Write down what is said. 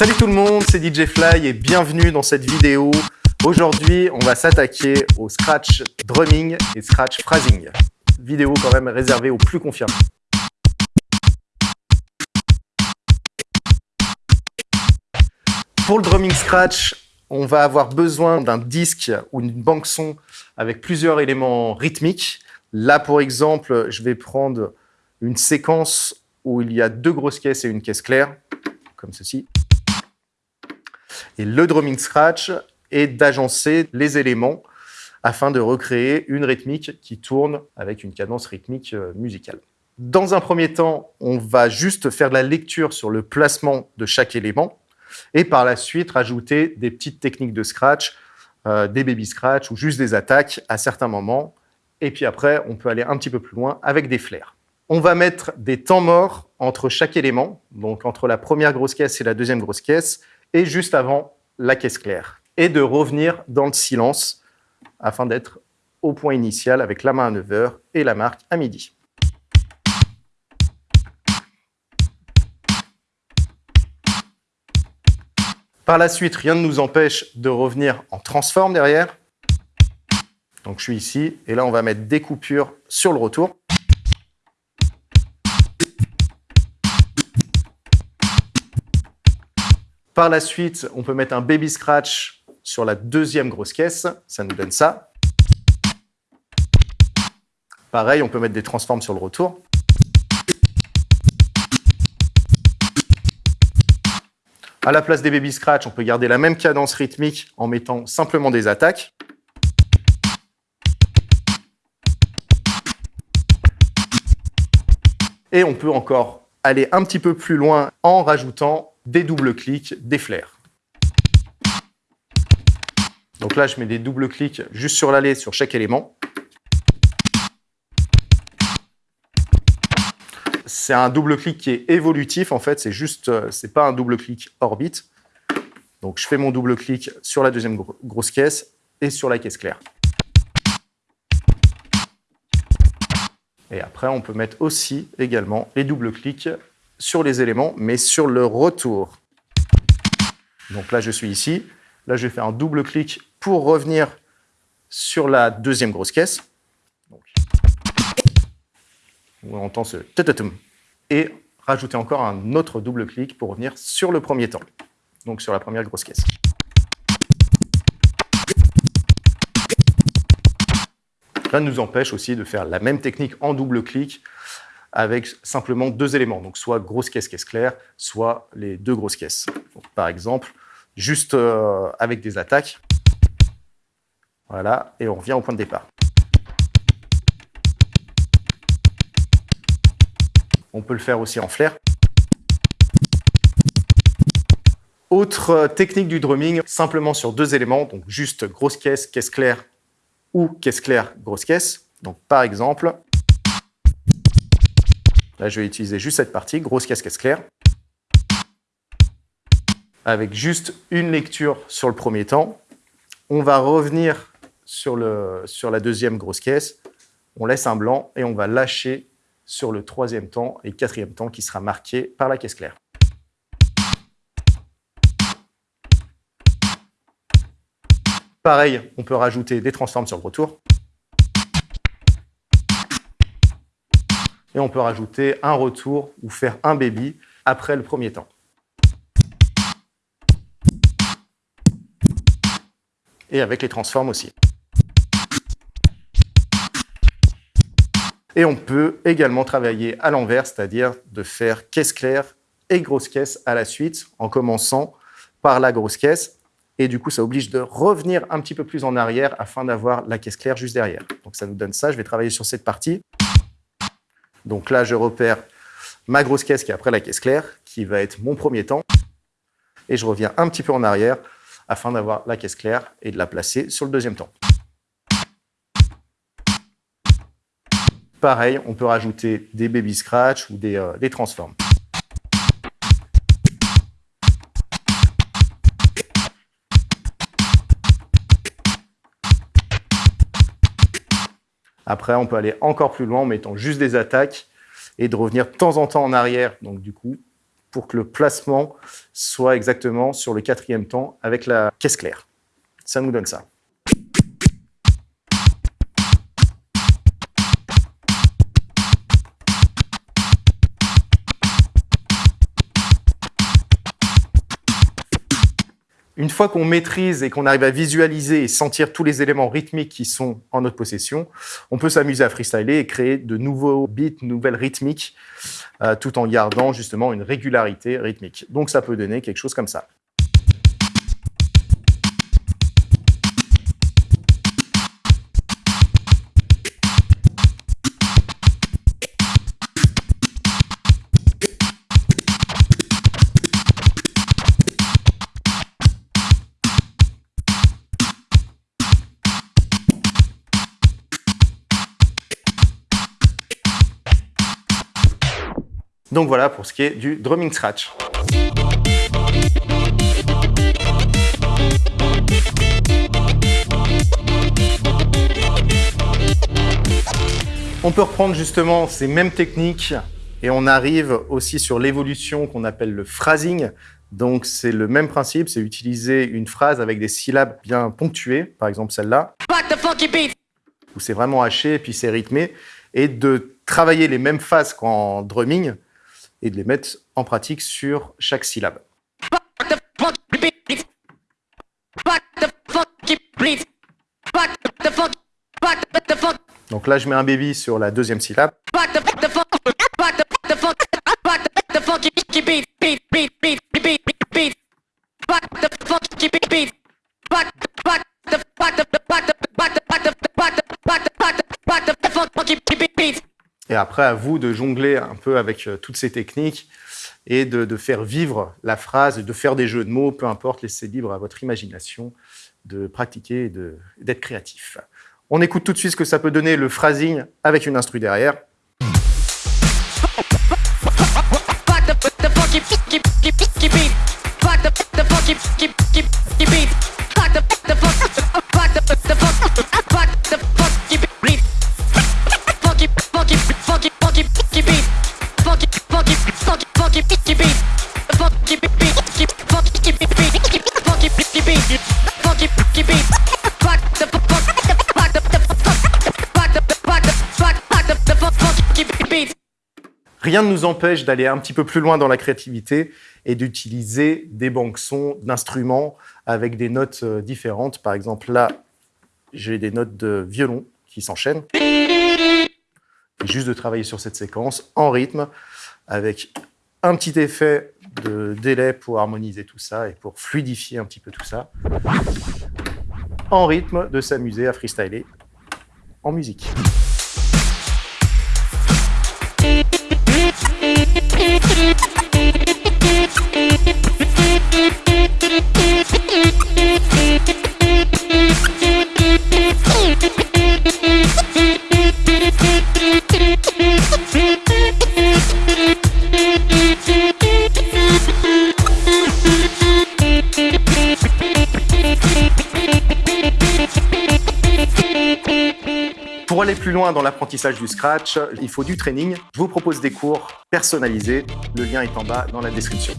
Salut tout le monde, c'est DJ Fly et bienvenue dans cette vidéo. Aujourd'hui, on va s'attaquer au scratch drumming et scratch phrasing. Vidéo quand même réservée aux plus confirmés. Pour le drumming scratch, on va avoir besoin d'un disque ou une banque son avec plusieurs éléments rythmiques. Là, pour exemple, je vais prendre une séquence où il y a deux grosses caisses et une caisse claire, comme ceci. Et le drumming scratch est d'agencer les éléments afin de recréer une rythmique qui tourne avec une cadence rythmique euh, musicale. Dans un premier temps, on va juste faire de la lecture sur le placement de chaque élément et par la suite rajouter des petites techniques de scratch, euh, des baby scratch ou juste des attaques à certains moments. Et puis après, on peut aller un petit peu plus loin avec des flares. On va mettre des temps morts entre chaque élément, donc entre la première grosse caisse et la deuxième grosse caisse, et juste avant la caisse claire, et de revenir dans le silence afin d'être au point initial avec la main à 9h et la marque à midi. Par la suite, rien ne nous empêche de revenir en transform derrière. Donc je suis ici, et là on va mettre des coupures sur le retour. Par la suite, on peut mettre un baby scratch sur la deuxième grosse caisse. Ça nous donne ça. Pareil, on peut mettre des transforms sur le retour. À la place des baby scratch, on peut garder la même cadence rythmique en mettant simplement des attaques. Et on peut encore aller un petit peu plus loin en rajoutant des doubles clics, des flares. Donc là, je mets des doubles clics juste sur l'allée sur chaque élément. C'est un double clic qui est évolutif, en fait, c'est juste, euh, c'est pas un double clic orbite. Donc je fais mon double clic sur la deuxième grosse caisse et sur la caisse claire. Et après, on peut mettre aussi également les doubles clics sur les éléments, mais sur le retour. Donc là, je suis ici. Là, je vais faire un double clic pour revenir sur la deuxième grosse caisse. on entend ce tatatum. Et rajouter encore un autre double clic pour revenir sur le premier temps, donc sur la première grosse caisse. Ça nous empêche aussi de faire la même technique en double clic avec simplement deux éléments, donc soit grosse caisse, caisse claire, soit les deux grosses caisses. par exemple, juste euh, avec des attaques. Voilà, et on revient au point de départ. On peut le faire aussi en flair. Autre technique du drumming, simplement sur deux éléments, donc juste grosse caisse, caisse claire ou caisse claire, grosse caisse. Donc par exemple, Là, je vais utiliser juste cette partie, grosse casquette claire, avec juste une lecture sur le premier temps. On va revenir sur, sur la deuxième grosse caisse, on laisse un blanc et on va lâcher sur le troisième temps et quatrième temps qui sera marqué par la caisse claire. Pareil, on peut rajouter des transformes sur le retour. et on peut rajouter un retour ou faire un baby après le premier temps. Et avec les transformes aussi. Et on peut également travailler à l'envers, c'est-à-dire de faire caisse claire et grosse caisse à la suite, en commençant par la grosse caisse. Et du coup, ça oblige de revenir un petit peu plus en arrière afin d'avoir la caisse claire juste derrière. Donc ça nous donne ça. Je vais travailler sur cette partie. Donc là, je repère ma grosse caisse qui est après la caisse claire, qui va être mon premier temps. Et je reviens un petit peu en arrière afin d'avoir la caisse claire et de la placer sur le deuxième temps. Pareil, on peut rajouter des baby scratch ou des, euh, des transforms. Après, on peut aller encore plus loin en mettant juste des attaques et de revenir de temps en temps en arrière. Donc, du coup, pour que le placement soit exactement sur le quatrième temps avec la caisse claire. Ça nous donne ça. Une fois qu'on maîtrise et qu'on arrive à visualiser et sentir tous les éléments rythmiques qui sont en notre possession, on peut s'amuser à freestyler et créer de nouveaux beats, nouvelles rythmiques, euh, tout en gardant justement une régularité rythmique. Donc ça peut donner quelque chose comme ça. Donc voilà pour ce qui est du drumming scratch. On peut reprendre justement ces mêmes techniques et on arrive aussi sur l'évolution qu'on appelle le phrasing. Donc c'est le même principe, c'est utiliser une phrase avec des syllabes bien ponctuées, par exemple celle-là, où c'est vraiment haché et puis c'est rythmé, et de travailler les mêmes phases qu'en drumming, et de les mettre en pratique sur chaque syllabe. Donc là, je mets un baby sur la deuxième syllabe. Après, à vous de jongler un peu avec euh, toutes ces techniques et de, faire vivre la phrase, de faire des jeux de mots, peu importe, laissez libre à votre imagination de pratiquer et d'être créatif. On écoute tout de suite ce que ça peut donner le phrasing avec une instru derrière. Rien ne nous empêche d'aller un petit peu plus loin dans la créativité et d'utiliser des banques sons d'instruments avec des notes euh, différentes. Par exemple, là, j'ai des notes de violon qui s'enchaînent. Juste de travailler sur cette séquence en rythme avec un petit effet de délai pour harmoniser tout ça et pour fluidifier un petit peu tout ça. En rythme, de s'amuser à freestyler en musique. Pour aller plus loin dans l'apprentissage du Scratch, il faut du training. Je vous propose des cours personnalisés. Le lien est en bas dans la description.